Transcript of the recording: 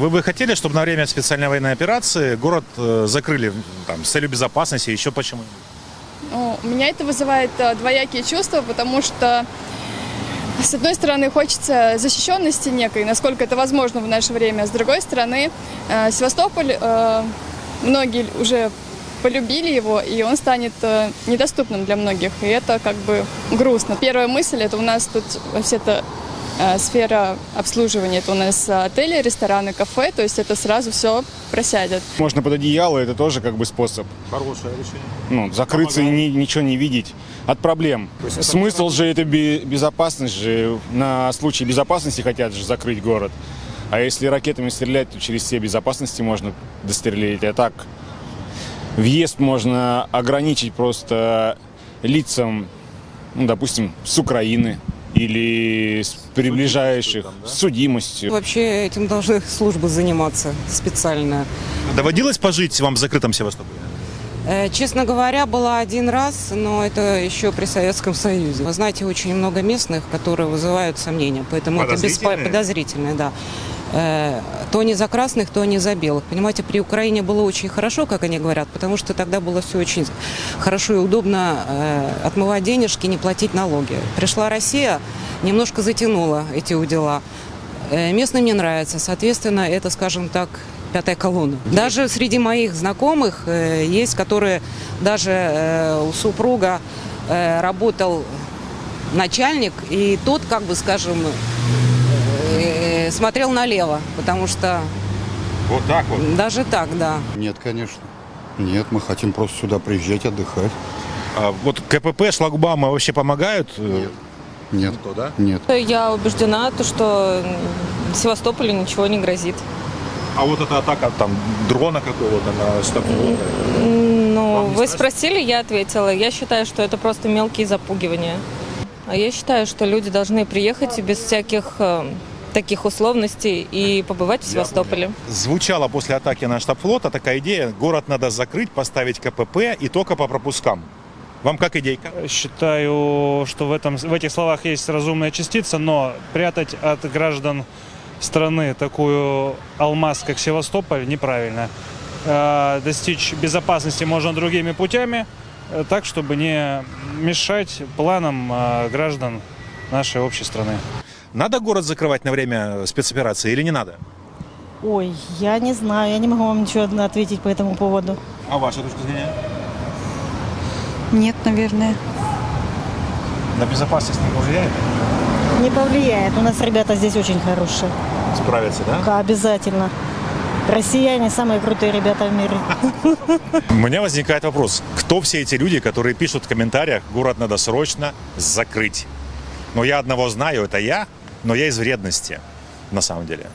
Вы бы хотели, чтобы на время специальной военной операции город э, закрыли там, с целью безопасности, еще почему? Ну, меня это вызывает э, двоякие чувства, потому что, с одной стороны, хочется защищенности некой, насколько это возможно в наше время. С другой стороны, э, Севастополь, многие уже полюбили его, и он станет недоступным для многих. И это как бы грустно. Первая мысль, это у нас тут вообще-то сфера обслуживания. Это у нас отели, рестораны, кафе, то есть это сразу все просядет. Можно под одеяло, это тоже как бы способ. Хорошее решение. Ну, закрыться и ни- ничего не видеть от проблем. есть это Смысл же это бе- безопасность же. На случай безопасности хотят же закрыть город. А если ракетами стрелять, то через все безопасности можно дострелить. А так въезд можно ограничить просто лицам, ну, допустим, с Украины или с приближающих, с судимостью. Вообще этим должны службы заниматься специально. Доводилось пожить вам в закрытом Севастополе? Э, Честно говоря, была один раз, но это еще при Советском Союзе. Вы знаете, очень много местных, которые вызывают сомнения, поэтому это Подозрительные? подозрительно, да. Э, То не за красных, то не за белых. Понимаете, при Украине было очень хорошо, как они говорят, потому что тогда было все очень хорошо и удобно э, отмывать денежки, не платить налоги. Пришла Россия, немножко затянула эти удила. Э, Местным не нравится, соответственно, это, скажем так, пятая колонна. Даже среди моих знакомых э, есть, которые даже у супруга работал начальник, и тот, как бы, скажем, смотрел налево, потому что Вот так вот. даже так, да. Нет, конечно. Нет, мы хотим просто сюда приезжать, отдыхать. А вот КПП, шлагбаумы вообще помогают? э, Нет. Нет. Никто, да? Нет. Я убеждена, то, что Севастополю ничего не грозит. А вот эта атака там дрона какого-то на штаб Ну, вы страшно? спросили, я ответила. Я считаю, что это просто мелкие запугивания. А я считаю, что люди должны приехать без всяких э, таких условностей и побывать в Севастополе. Звучала после атаки на штаб флота такая идея, город надо закрыть, поставить КПП и только по пропускам. Вам как идейка? Считаю, что в, этом, в этих словах есть разумная частица, но прятать от граждан страны такую алмаз, как Севастополь, неправильно. Э, Достичь безопасности можно другими путями, э, так, чтобы не мешать планам э, граждан нашей общей страны. Надо город закрывать на время спецоперации или не надо? Ой, я не знаю, я не могу вам ничего ответить по этому поводу. А ваша точка зрения? Нет, наверное. На безопасность не повлияет? Не повлияет. У нас ребята здесь очень хорошие. Справятся, да? Ка- Обязательно. Россияне самые крутые ребята в мире. У меня возникает вопрос, кто все эти люди, которые пишут в комментариях, город надо срочно закрыть? Но я одного знаю, это я, но я из вредности, на самом деле.